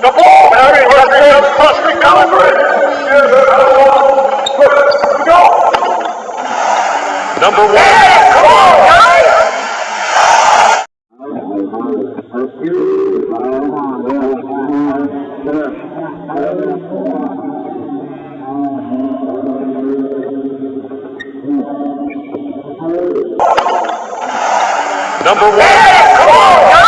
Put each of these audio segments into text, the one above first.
Number one. Come on, guys. Number one. Come on, guys.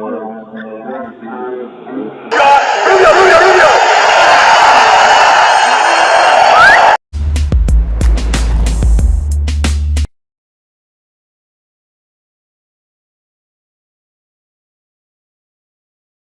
one.